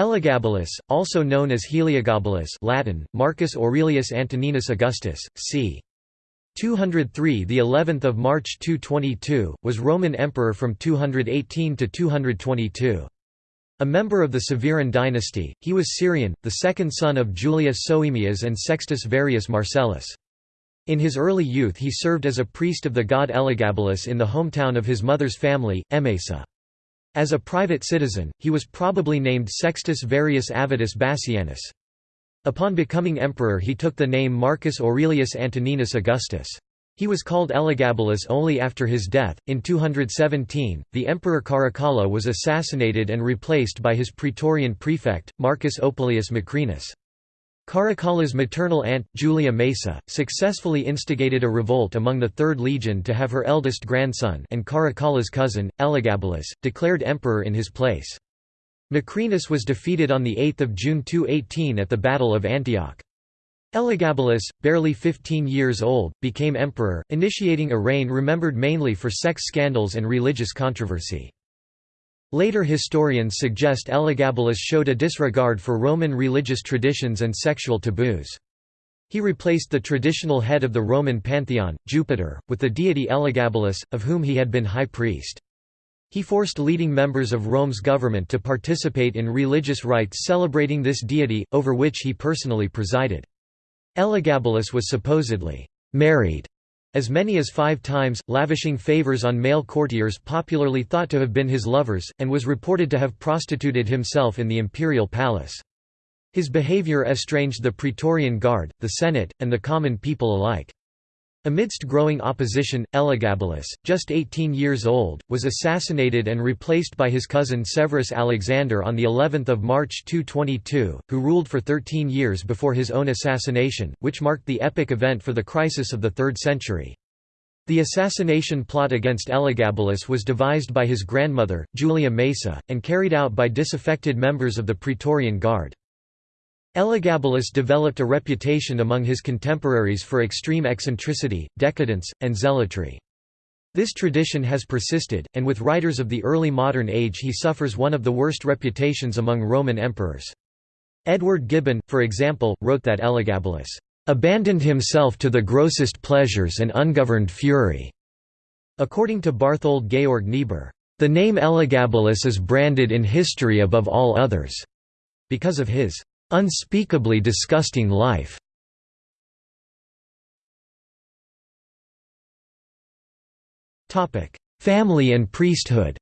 Elagabalus, also known as Heliogabalus Latin, Marcus Aurelius Antoninus Augustus, c. 203 the 11th of March 222 was Roman emperor from 218 to 222 a member of the Severan dynasty he was Syrian the second son of Julius Soaemias and Sextus Varius Marcellus. In his early youth he served as a priest of the god Elagabalus in the hometown of his mother's family Emesa as a private citizen he was probably named Sextus Varius Avitus Bassianus Upon becoming emperor he took the name Marcus Aurelius Antoninus Augustus. He was called Elagabalus only after his death. In 217, the emperor Caracalla was assassinated and replaced by his praetorian prefect, Marcus Opilius Macrinus. Caracalla's maternal aunt, Julia Maesa, successfully instigated a revolt among the Third Legion to have her eldest grandson and Caracalla's cousin, Elagabalus, declared emperor in his place. Macrinus was defeated on 8 June 218 at the Battle of Antioch. Elagabalus, barely 15 years old, became emperor, initiating a reign remembered mainly for sex scandals and religious controversy. Later historians suggest Elagabalus showed a disregard for Roman religious traditions and sexual taboos. He replaced the traditional head of the Roman pantheon, Jupiter, with the deity Elagabalus, of whom he had been high priest. He forced leading members of Rome's government to participate in religious rites celebrating this deity, over which he personally presided. Elagabalus was supposedly married as many as five times, lavishing favors on male courtiers popularly thought to have been his lovers, and was reported to have prostituted himself in the imperial palace. His behavior estranged the Praetorian Guard, the Senate, and the common people alike. Amidst growing opposition, Elagabalus, just 18 years old, was assassinated and replaced by his cousin Severus Alexander on the 11th of March 222, who ruled for 13 years before his own assassination, which marked the epic event for the crisis of the 3rd century. The assassination plot against Elagabalus was devised by his grandmother, Julia Maesa, and carried out by disaffected members of the Praetorian Guard. Elagabalus developed a reputation among his contemporaries for extreme eccentricity, decadence, and zealotry. This tradition has persisted, and with writers of the early modern age he suffers one of the worst reputations among Roman emperors. Edward Gibbon, for example, wrote that Elagabalus abandoned himself to the grossest pleasures and ungoverned fury. According to Barthold Georg Niebuhr, the name Elagabalus is branded in history above all others, because of his unspeakably disgusting life. Family and priesthood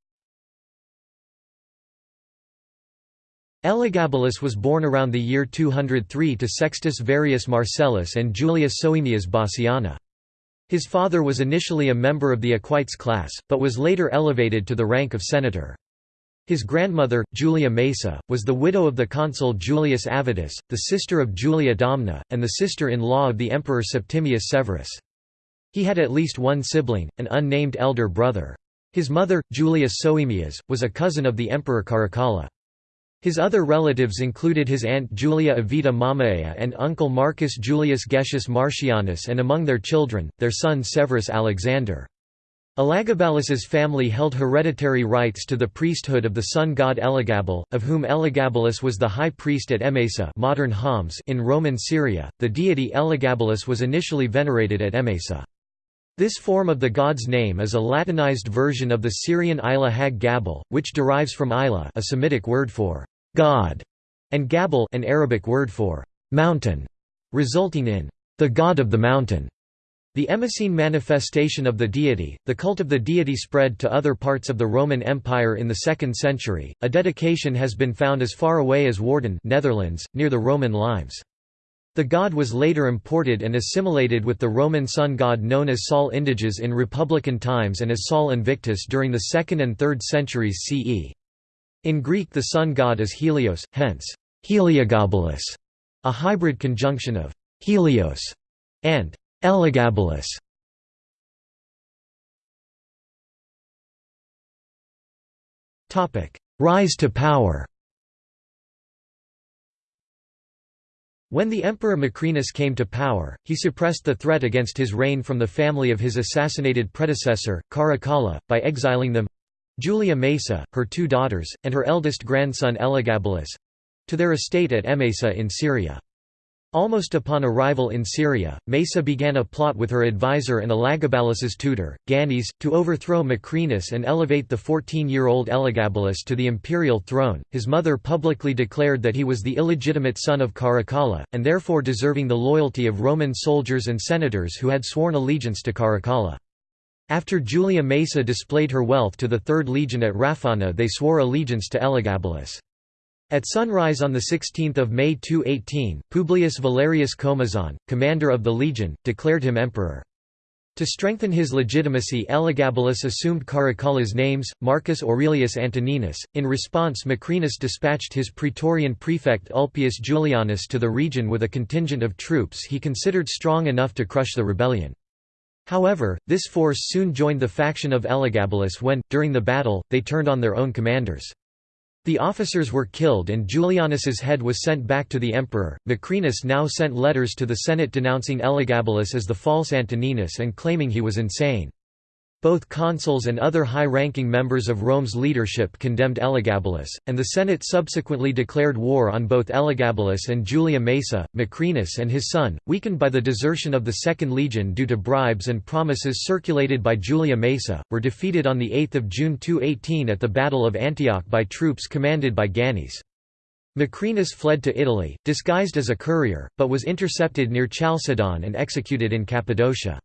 Elagabalus was born around the year 203 to Sextus Varius Marcellus and Julia Soaemias Bassiana. His father was initially a member of the equites class, but was later elevated to the rank of senator. His grandmother, Julia Maesa, was the widow of the consul Julius Avitus, the sister of Julia Domna, and the sister-in-law of the emperor Septimius Severus. He had at least one sibling, an unnamed elder brother. His mother, Julia Soaemias, was a cousin of the emperor Caracalla. His other relatives included his aunt Julia Avita Mamaea and uncle Marcus Julius Gessius Marcianus and among their children, their son Severus Alexander. Elagabalus's family held hereditary rights to the priesthood of the sun god Elagabal, of whom Elagabalus was the high priest at Emesa modern Homs in Roman Syria. The deity Elagabalus was initially venerated at Emesa. This form of the god's name is a Latinized version of the Syrian Ilah Hag Gabal, which derives from Ilah a Semitic word for God, and Gabal an Arabic word for mountain, resulting in the god of the mountain. The Emesene manifestation of the deity, the cult of the deity spread to other parts of the Roman Empire in the 2nd century. A dedication has been found as far away as Woerden, Netherlands, near the Roman limes. The god was later imported and assimilated with the Roman sun god known as Sol Indiges in Republican times and as Sol Invictus during the 2nd and 3rd centuries CE. In Greek the sun god is Helios, hence, Heliogabalus, a hybrid conjunction of Helios and Elagabalus Rise to power When the Emperor Macrinus came to power, he suppressed the threat against his reign from the family of his assassinated predecessor, Caracalla, by exiling them—Julia Maesa, her two daughters, and her eldest grandson Elagabalus, to their estate at Emesa in Syria. Almost upon arrival in Syria, Maesa began a plot with her advisor and Elagabalus's tutor, Gannys, to overthrow Macrinus and elevate the 14-year-old Elagabalus to the imperial throne. His mother publicly declared that he was the illegitimate son of Caracalla, and therefore deserving the loyalty of Roman soldiers and senators who had sworn allegiance to Caracalla. After Julia Maesa displayed her wealth to the Third Legion at Raphana they swore allegiance to Elagabalus. At sunrise on 16 May 218, Publius Valerius Comazon, commander of the legion, declared him emperor. To strengthen his legitimacy Elagabalus assumed Caracalla's names, Marcus Aurelius Antoninus. In response Macrinus dispatched his praetorian prefect Ulpius Julianus to the region with a contingent of troops he considered strong enough to crush the rebellion. However, this force soon joined the faction of Elagabalus when, during the battle, they turned on their own commanders. The officers were killed and Julianus's head was sent back to the emperor. Macrinus now sent letters to the Senate denouncing Elagabalus as the false Antoninus and claiming he was insane. Both consuls and other high-ranking members of Rome's leadership condemned Elagabalus, and the Senate subsequently declared war on both Elagabalus and Julia Maesa. Macrinus and his son, weakened by the desertion of the Second Legion due to bribes and promises circulated by Julia Maesa, were defeated on 8 June 218 at the Battle of Antioch by troops commanded by Gannys. Macrinus fled to Italy, disguised as a courier, but was intercepted near Chalcedon and executed in Cappadocia.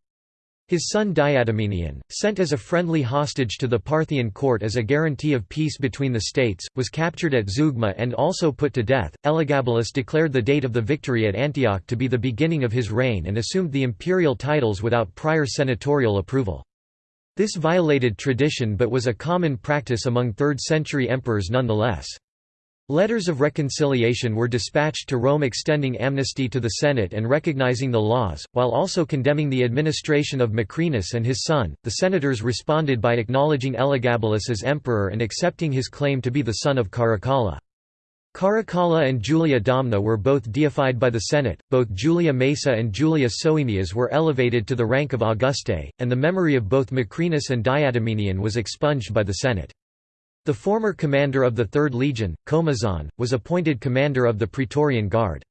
His son Diadumenian, sent as a friendly hostage to the Parthian court as a guarantee of peace between the states, was captured at Zeugma and also put to death. Elagabalus declared the date of the victory at Antioch to be the beginning of his reign and assumed the imperial titles without prior senatorial approval. This violated tradition but was a common practice among 3rd century emperors nonetheless. Letters of reconciliation were dispatched to Rome extending amnesty to the Senate and recognizing the laws, while also condemning the administration of Macrinus and his son. The senators responded by acknowledging Elagabalus as emperor and accepting his claim to be the son of Caracalla. Caracalla and Julia Domna were both deified by the Senate, both Julia Maesa and Julia Soaemias were elevated to the rank of Augustae, and the memory of both Macrinus and Diadumenian was expunged by the Senate. The former commander of the Third Legion, Comazon, was appointed commander of the Praetorian Guard.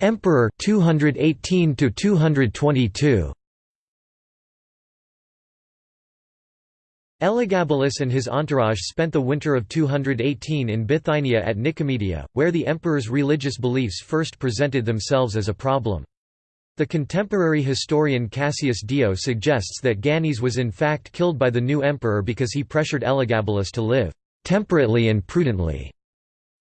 Emperor 218 to 222 Elagabalus and his entourage spent the winter of 218 in Bithynia at Nicomedia, where the emperor's religious beliefs first presented themselves as a problem. The contemporary historian Cassius Dio suggests that Gannys was in fact killed by the new emperor because he pressured Elagabalus to live temperately and prudently.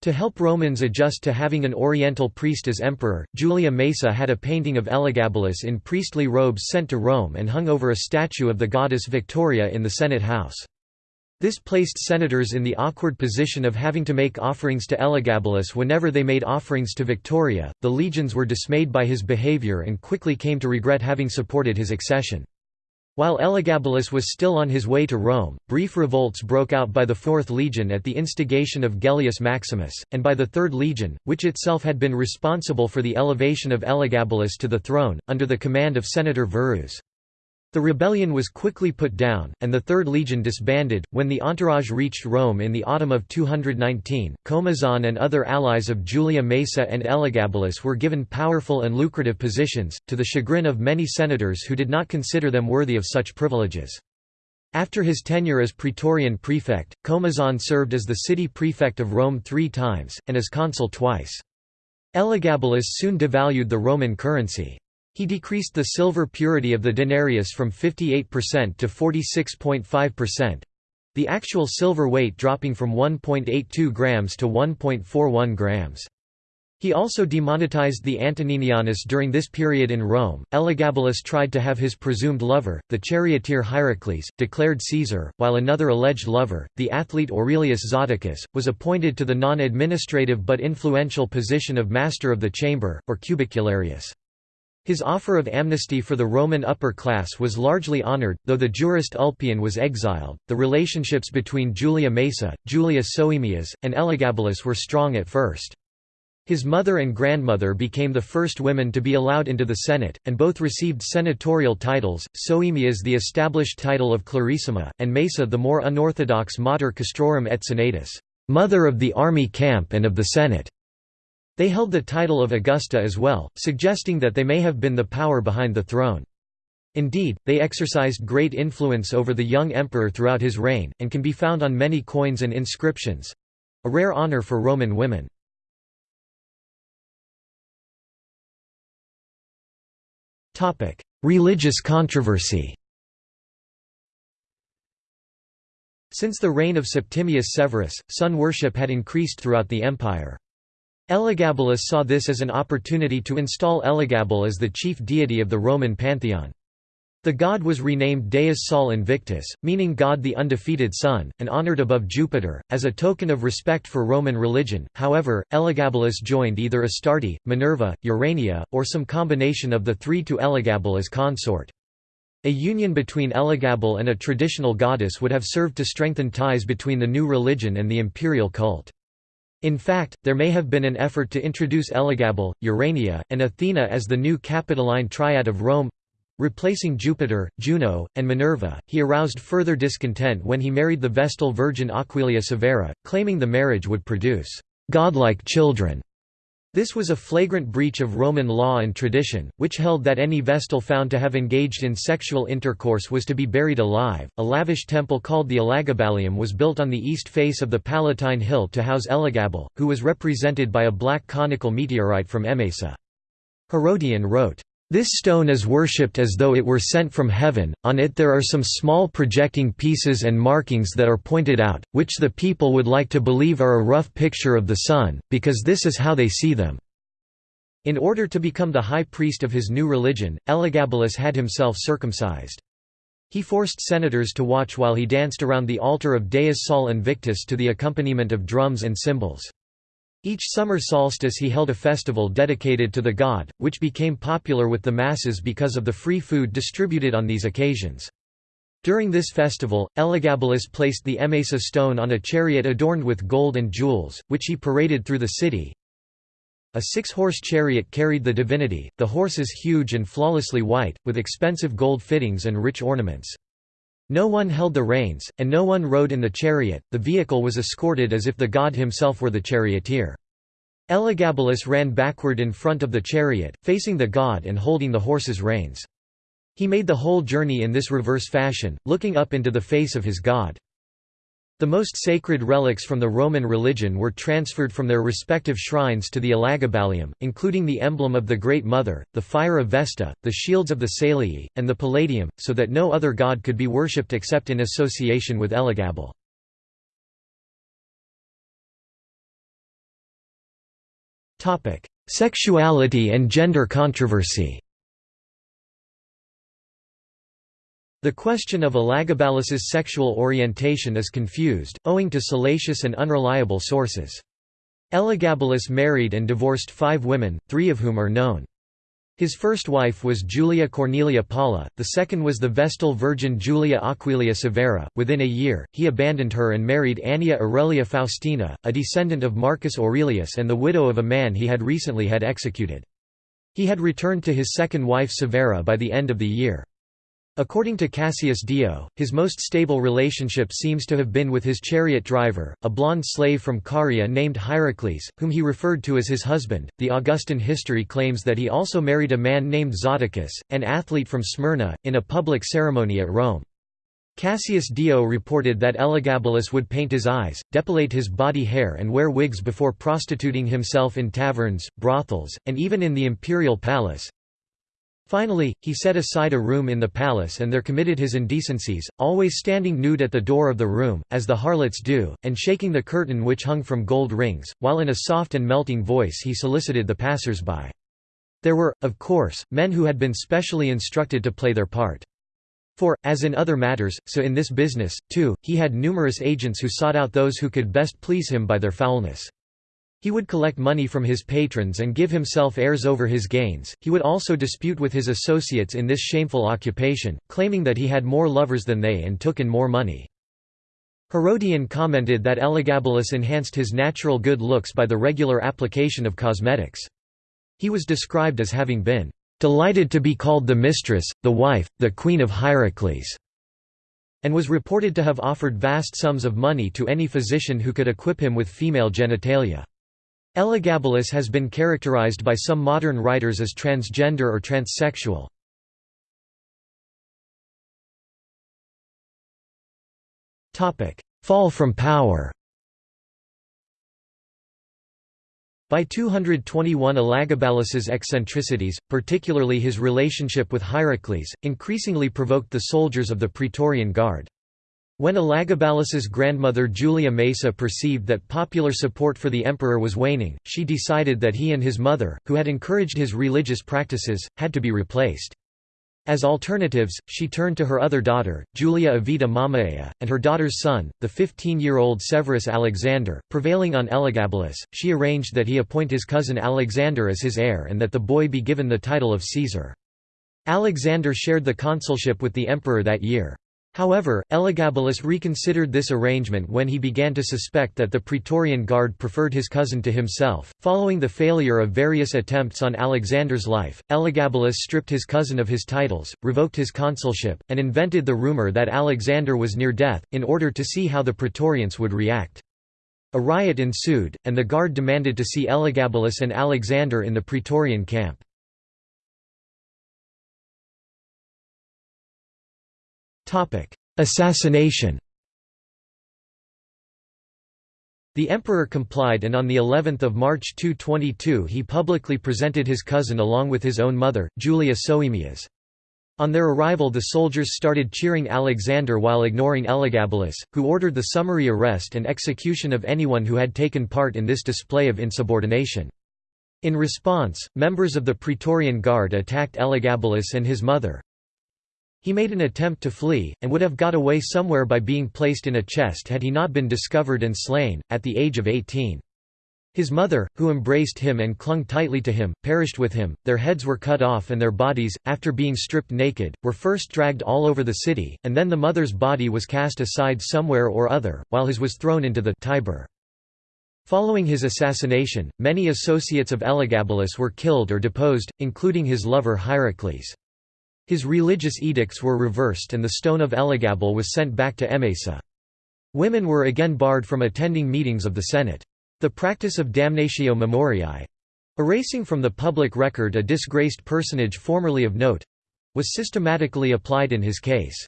To help Romans adjust to having an oriental priest as emperor, Julia Maesa had a painting of Elagabalus in priestly robes sent to Rome and hung over a statue of the goddess Victoria in the Senate house. This placed senators in the awkward position of having to make offerings to Elagabalus whenever they made offerings to Victoria. The legions were dismayed by his behavior and quickly came to regret having supported his accession. While Elagabalus was still on his way to Rome, brief revolts broke out by the Fourth Legion at the instigation of Gellius Maximus, and by the Third Legion, which itself had been responsible for the elevation of Elagabalus to the throne, under the command of Senator Verus. The rebellion was quickly put down, and the Third Legion disbanded. When the entourage reached Rome in the autumn of 219, Comazon and other allies of Julia Maesa and Elagabalus were given powerful and lucrative positions, to the chagrin of many senators who did not consider them worthy of such privileges. After his tenure as Praetorian prefect, Comazon served as the city prefect of Rome three times, and as consul twice. Elagabalus soon devalued the Roman currency. He decreased the silver purity of the denarius from 58% to 46.5%, the actual silver weight dropping from 1.82 grams to 1.41 grams. He also demonetized the Antoninianus during this period in Rome. Elagabalus tried to have his presumed lover, the charioteer Hierocles, declared Caesar, while another alleged lover, the athlete Aurelius Zoticus, was appointed to the non-administrative but influential position of Master of the Chamber, or Cubicularius. His offer of amnesty for the Roman upper class was largely honored, though the jurist Ulpian was exiled. The relationships between Julia Maesa, Julia Soaemias, and Elagabalus were strong at first. His mother and grandmother became the first women to be allowed into the Senate, and both received senatorial titles, Soaemias the established title of Clarissima, and Maesa the more unorthodox Mater Castrorum et Senatus mother of the army camp and of the Senate". They held the title of Augusta as well, suggesting that they may have been the power behind the throne. Indeed, they exercised great influence over the young emperor throughout his reign, and can be found on many coins and inscriptions—a rare honor for Roman women. Religious controversy Since the reign of Septimius Severus, sun worship had increased throughout the empire. Elagabalus saw this as an opportunity to install Elagabal as the chief deity of the Roman pantheon. The god was renamed Deus Sol Invictus, meaning God the undefeated Sun, and honored above Jupiter, as a token of respect for Roman religion. However, Elagabalus joined either Astarte, Minerva, Urania, or some combination of the three to Elagabal as consort. A union between Elagabal and a traditional goddess would have served to strengthen ties between the new religion and the imperial cult. In fact, there may have been an effort to introduce Elagabal, Urania, and Athena as the new Capitoline triad of Rome Replacing Jupiter, Juno, and Minerva, he aroused further discontent when he married the Vestal virgin Aquilia Severa, claiming the marriage would produce godlike children. This was a flagrant breach of Roman law and tradition, which held that any Vestal found to have engaged in sexual intercourse was to be buried alive. A lavish temple called the Elagabalium was built on the east face of the Palatine Hill to house Elagabal, who was represented by a black conical meteorite from Emesa. Herodian wrote, this stone is worshipped as though it were sent from heaven, on it there are some small projecting pieces and markings that are pointed out, which the people would like to believe are a rough picture of the sun, because this is how they see them." In order to become the high priest of his new religion, Elagabalus had himself circumcised. He forced senators to watch while he danced around the altar of Deus Sol Invictus to the accompaniment of drums and cymbals. Each summer solstice he held a festival dedicated to the god, which became popular with the masses because of the free food distributed on these occasions. During this festival, Elagabalus placed the Emesa stone on a chariot adorned with gold and jewels, which he paraded through the city. A six-horse chariot carried the divinity, the horses huge and flawlessly white, with expensive gold fittings and rich ornaments. No one held the reins, and no one rode in the chariot, the vehicle was escorted as if the god himself were the charioteer. Elagabalus ran backward in front of the chariot, facing the god and holding the horse's reins. He made the whole journey in this reverse fashion, looking up into the face of his god. The most sacred relics from the Roman religion were transferred from their respective shrines to the Elagabalium, including the emblem of the Great Mother, the fire of Vesta, the shields of the Salii, and the Palladium, so that no other god could be worshipped except in association with Elagabal. Sexuality and gender controversy The question of Elagabalus's sexual orientation is confused, owing to salacious and unreliable sources. Elagabalus married and divorced five women, three of whom are known. His first wife was Julia Cornelia Paula, the second was the Vestal Virgin Julia Aquilia Severa. Within a year, he abandoned her and married Annia Aurelia Faustina, a descendant of Marcus Aurelius and the widow of a man he had recently had executed. He had returned to his second wife Severa by the end of the year. According to Cassius Dio, his most stable relationship seems to have been with his chariot driver, a blond slave from Caria named Hierocles, whom he referred to as his husband. The Augustan history claims that he also married a man named Zoticus, an athlete from Smyrna, in a public ceremony at Rome. Cassius Dio reported that Elagabalus would paint his eyes, depilate his body hair and wear wigs before prostituting himself in taverns, brothels, and even in the imperial palace, Finally, he set aside a room in the palace and there committed his indecencies, always standing nude at the door of the room, as the harlots do, and shaking the curtain which hung from gold rings, while in a soft and melting voice he solicited the passers-by. There were, of course, men who had been specially instructed to play their part. For, as in other matters, so in this business, too, he had numerous agents who sought out those who could best please him by their foulness. He would collect money from his patrons and give himself airs over his gains. He would also dispute with his associates in this shameful occupation, claiming that he had more lovers than they and took in more money. Herodian commented that Elagabalus enhanced his natural good looks by the regular application of cosmetics. He was described as having been delighted to be called the mistress, the wife, the queen of Hierocles, and was reported to have offered vast sums of money to any physician who could equip him with female genitalia. Elagabalus has been characterized by some modern writers as transgender or transsexual. Fall from power By 221 Elagabalus's eccentricities, particularly his relationship with Hierocles, increasingly provoked the soldiers of the Praetorian Guard. When Elagabalus's grandmother Julia Maesa perceived that popular support for the emperor was waning, she decided that he and his mother, who had encouraged his religious practices, had to be replaced. As alternatives, she turned to her other daughter, Julia Avita Mamaea, and her daughter's son, the 15-year-old Severus Alexander. Prevailing on Elagabalus, she arranged that he appoint his cousin Alexander as his heir and that the boy be given the title of Caesar. Alexander shared the consulship with the emperor that year. However, Elagabalus reconsidered this arrangement when he began to suspect that the Praetorian Guard preferred his cousin to himself. Following the failure of various attempts on Alexander's life, Elagabalus stripped his cousin of his titles, revoked his consulship, and invented the rumor that Alexander was near death, in order to see how the Praetorians would react. A riot ensued, and the Guard demanded to see Elagabalus and Alexander in the Praetorian camp. Assassination The emperor complied and on the 11th of March 222 he publicly presented his cousin along with his own mother, Julia Soaemias. On their arrival the soldiers started cheering Alexander while ignoring Elagabalus, who ordered the summary arrest and execution of anyone who had taken part in this display of insubordination. In response, members of the Praetorian Guard attacked Elagabalus and his mother, he made an attempt to flee, and would have got away somewhere by being placed in a chest had he not been discovered and slain, at the age of 18. His mother, who embraced him and clung tightly to him, perished with him, their heads were cut off and their bodies, after being stripped naked, were first dragged all over the city, and then the mother's body was cast aside somewhere or other, while his was thrown into the Tiber. Following his assassination, many associates of Elagabalus were killed or deposed, including his lover Hierocles. His religious edicts were reversed and the stone of Elagabal was sent back to Emesa. Women were again barred from attending meetings of the Senate. The practice of damnatio memoriae—erasing from the public record a disgraced personage formerly of note—was systematically applied in his case.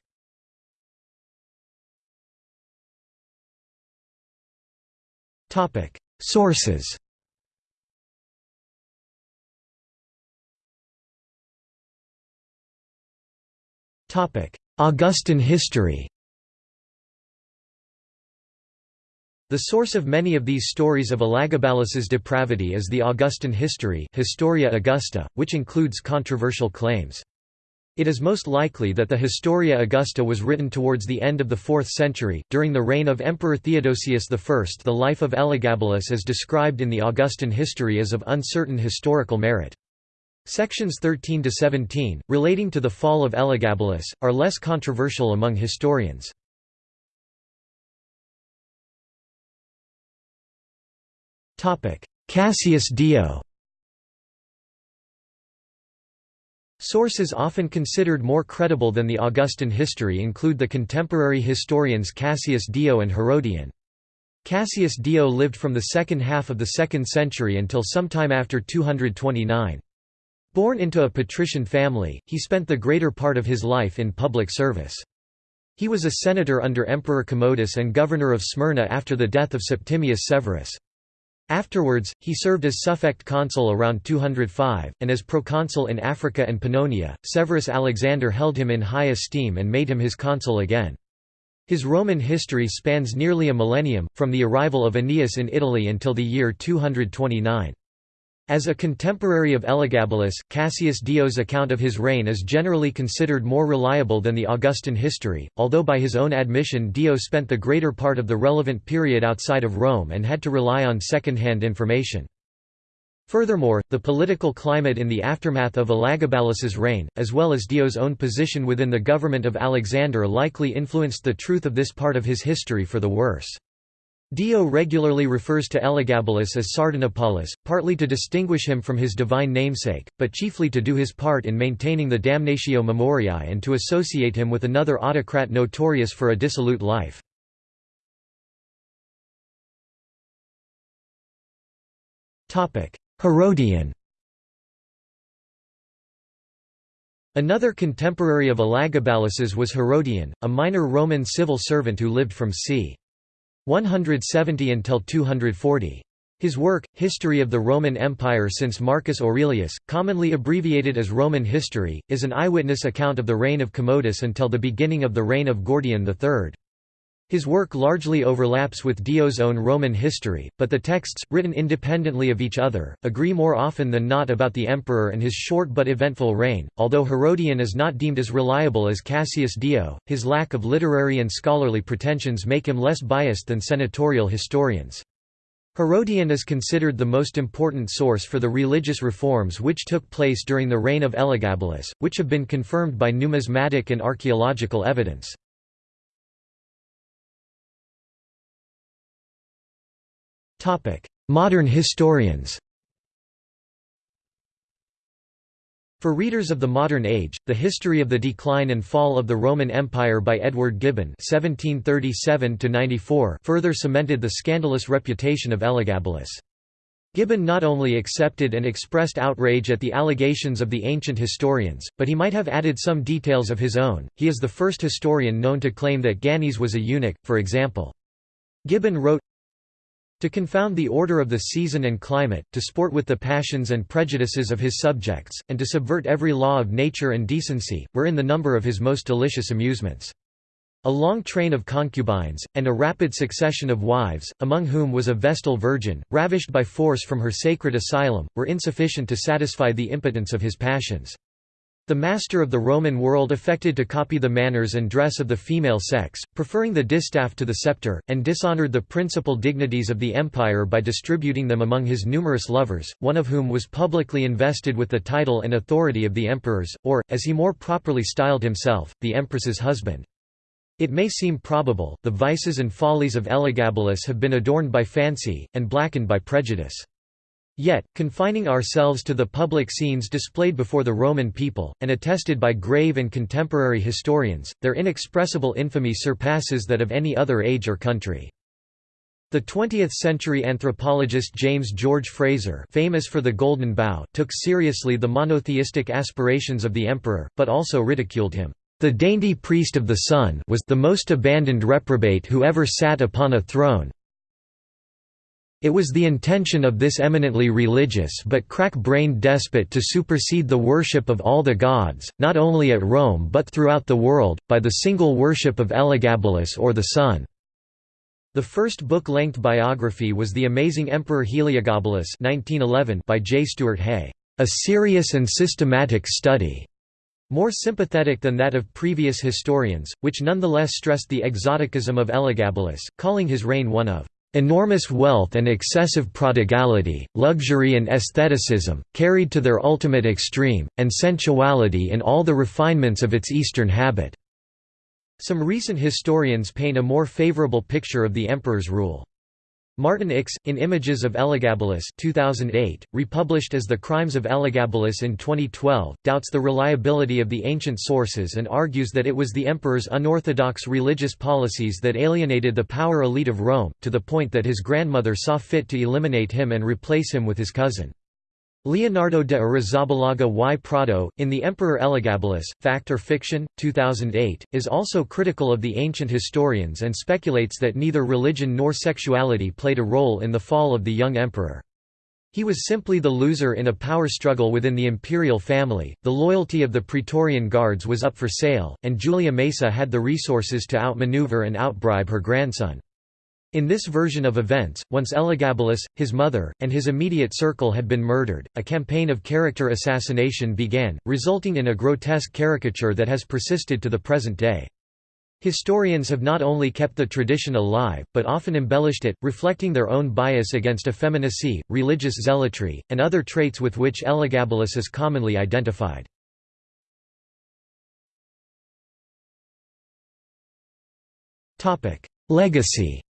Sources Augustan history The source of many of these stories of Elagabalus's depravity is the Augustan history Historia Augusta, which includes controversial claims. It is most likely that the Historia Augusta was written towards the end of the 4th century, during the reign of Emperor Theodosius I. The life of Elagabalus is described in the Augustan history as of uncertain historical merit. Sections 13 to 17, relating to the fall of Elagabalus, are less controversial among historians. Topic: Cassius Dio Sources often considered more credible than the Augustan history include the contemporary historians Cassius Dio and Herodian. Cassius Dio lived from the second half of the 2nd century until sometime after 229. Born into a patrician family, he spent the greater part of his life in public service. He was a senator under Emperor Commodus and governor of Smyrna after the death of Septimius Severus. Afterwards, he served as suffect consul around 205, and as proconsul in Africa and Pannonia. Severus Alexander held him in high esteem and made him his consul again. His Roman history spans nearly a millennium, from the arrival of Aeneas in Italy until the year 229. As a contemporary of Elagabalus, Cassius Dio's account of his reign is generally considered more reliable than the Augustan history, although by his own admission Dio spent the greater part of the relevant period outside of Rome and had to rely on second-hand information. Furthermore, the political climate in the aftermath of Elagabalus's reign, as well as Dio's own position within the government of Alexander likely influenced the truth of this part of his history for the worse. Dio regularly refers to Elagabalus as Sardanapalus, partly to distinguish him from his divine namesake, but chiefly to do his part in maintaining the damnatio memoriae and to associate him with another autocrat notorious for a dissolute life. Herodian Another contemporary of Elagabalus's was Herodian, a minor Roman civil servant who lived from c. 170 until 240. His work, History of the Roman Empire since Marcus Aurelius, commonly abbreviated as Roman History, is an eyewitness account of the reign of Commodus until the beginning of the reign of Gordian III. His work largely overlaps with Dio's own Roman history, but the texts, written independently of each other, agree more often than not about the emperor and his short but eventful reign. Although Herodian is not deemed as reliable as Cassius Dio, his lack of literary and scholarly pretensions make him less biased than senatorial historians. Herodian is considered the most important source for the religious reforms which took place during the reign of Elagabalus, which have been confirmed by numismatic and archaeological evidence. Modern historians For readers of the modern age, the history of the decline and fall of the Roman Empire by Edward Gibbon (1737–94) further cemented the scandalous reputation of Elagabalus. Gibbon not only accepted and expressed outrage at the allegations of the ancient historians, but he might have added some details of his own. He is the first historian known to claim that Gannys was a eunuch, for example. Gibbon wrote, to confound the order of the season and climate, to sport with the passions and prejudices of his subjects, and to subvert every law of nature and decency, were in the number of his most delicious amusements. A long train of concubines, and a rapid succession of wives, among whom was a Vestal Virgin, ravished by force from her sacred asylum, were insufficient to satisfy the impotence of his passions. The master of the Roman world affected to copy the manners and dress of the female sex, preferring the distaff to the scepter, and dishonored the principal dignities of the empire by distributing them among his numerous lovers, one of whom was publicly invested with the title and authority of the emperor's, or, as he more properly styled himself, the empress's husband. It may seem probable, the vices and follies of Elagabalus have been adorned by fancy, and blackened by prejudice. Yet, confining ourselves to the public scenes displayed before the Roman people, and attested by grave and contemporary historians, their inexpressible infamy surpasses that of any other age or country. The 20th-century anthropologist James George Frazer famous for the Golden Bough took seriously the monotheistic aspirations of the emperor, but also ridiculed him. The dainty priest of the sun was the most abandoned reprobate who ever sat upon a throne, it was the intention of this eminently religious but crack-brained despot to supersede the worship of all the gods, not only at Rome but throughout the world, by the single worship of Elagabalus or the sun. The first book-length biography was The Amazing Emperor Heliogabalus 1911 by J. Stuart Hay, "...a serious and systematic study." More sympathetic than that of previous historians, which nonetheless stressed the exoticism of Elagabalus, calling his reign one of Enormous wealth and excessive prodigality, luxury and aestheticism, carried to their ultimate extreme, and sensuality in all the refinements of its Eastern habit." Some recent historians paint a more favorable picture of the emperor's rule. Martijn Icks, in Images of Elagabalus 2008, republished as The Crimes of Elagabalus in 2012, doubts the reliability of the ancient sources and argues that it was the emperor's unorthodox religious policies that alienated the power elite of Rome, to the point that his grandmother saw fit to eliminate him and replace him with his cousin. Leonardo de Arrizabalaga y Prado, in The Emperor Elagabalus, Fact or Fiction? 2008, is also critical of the ancient historians and speculates that neither religion nor sexuality played a role in the fall of the young emperor. He was simply the loser in a power struggle within the imperial family, the loyalty of the Praetorian Guards was up for sale, and Julia Maesa had the resources to outmaneuver and outbribe her grandson. In this version of events, once Elagabalus, his mother, and his immediate circle had been murdered, a campaign of character assassination began, resulting in a grotesque caricature that has persisted to the present day. Historians have not only kept the tradition alive, but often embellished it, reflecting their own bias against effeminacy, religious zealotry, and other traits with which Elagabalus is commonly identified. Legacy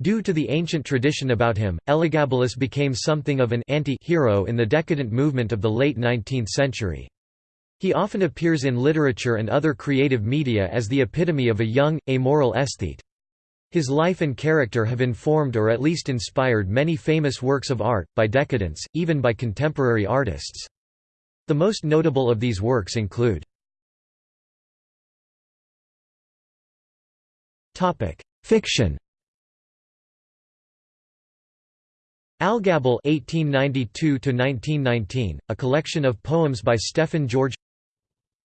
Due to the ancient tradition about him, Elagabalus became something of an anti-hero in the decadent movement of the late 19th century. He often appears in literature and other creative media as the epitome of a young, amoral aesthete. His life and character have informed or at least inspired many famous works of art, by decadents, even by contemporary artists. The most notable of these works include Fiction Algabal (1892–1919), a collection of poems by Stefan George.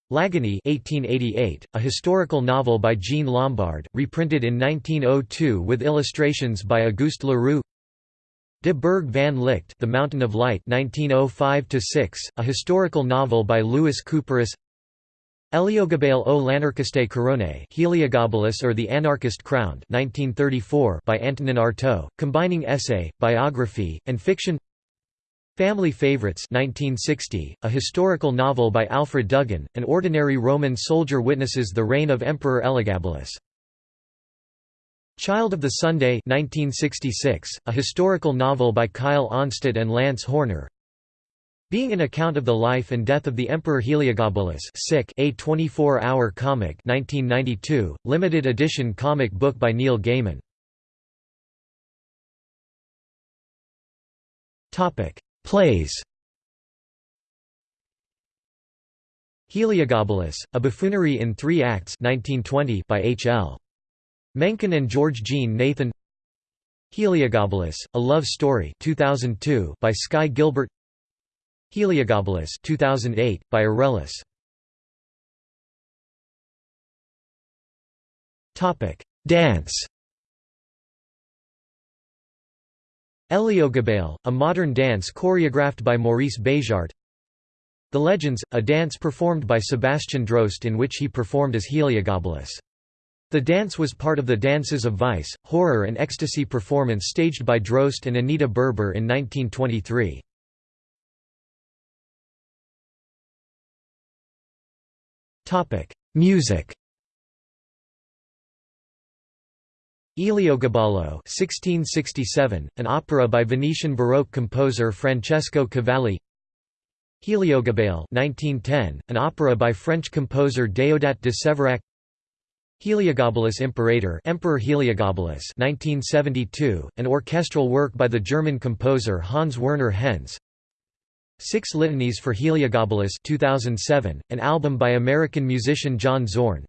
L'Agonie (1888), a historical novel by Jean Lombard, reprinted in 1902 with illustrations by Auguste Leroux. De Berg van Licht, The Mountain of Light (1905–6), a historical novel by Louis Couperus. Heliogabale o l'anarchiste Heliogabalus or the Anarchist Crowned 1934 by Antonin Artaud, combining essay, biography, and fiction Family Favorites 1960, a historical novel by Alfred Duggan, an ordinary Roman soldier witnesses the reign of Emperor Elagabalus. Child of the Sunday 1966, a historical novel by Kyle Onstott and Lance Horner being an account of the life and death of the Emperor Heliogabalus sick, a 24-hour comic 1992, limited edition comic book by Neil Gaiman. Plays Heliogabalus, a buffoonery in three acts 1920 by H. L. Mencken and George Jean Nathan Heliogabalus, A Love Story 2002 by Sky Gilbert Heliogabalus 2008 by Aurelius Topic Dance Heliogabale, a modern dance choreographed by Maurice Béjart The Legends, a dance performed by Sebastian Droste in which he performed as Heliogabalus. The dance was part of the Dances of Vice, Horror and Ecstasy performance staged by Droste and Anita Berber in 1923. Music. Eliogabalo 1667, an opera by Venetian Baroque composer Francesco Cavalli. Heliogabale 1910, an opera by French composer Déodat de Séverac Heliogabalus Imperator Emperor Heliogabalus 1972, an orchestral work by the German composer Hans Werner Henze Six Litanies for Heliogabalus 2007, an album by American musician John Zorn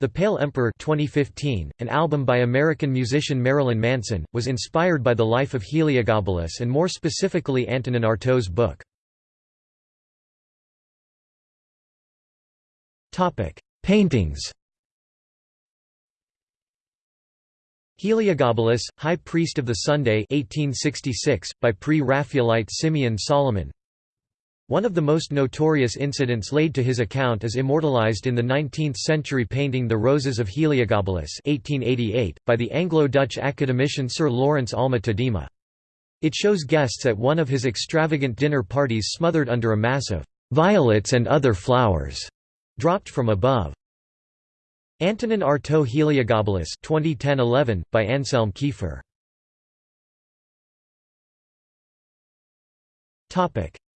The Pale Emperor 2015, an album by American musician Marilyn Manson, was inspired by the life of Heliogabalus and more specifically Antonin Artaud's book. Paintings Heliogabalus, High Priest of the Sunday 1866, by pre-Raphaelite Simeon Solomon One of the most notorious incidents laid to his account is immortalized in the 19th-century painting The Roses of Heliogabalus 1888, by the Anglo-Dutch academician Sir Lawrence Alma Tadema. It shows guests at one of his extravagant dinner parties smothered under a mass of «violets and other flowers» dropped from above. Antonin Artaud Heliogabalus 2010-11 by Anselm Kiefer.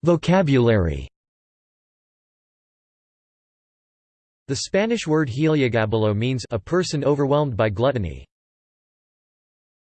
Vocabulary. The Spanish word heliogabalo means a person overwhelmed by gluttony.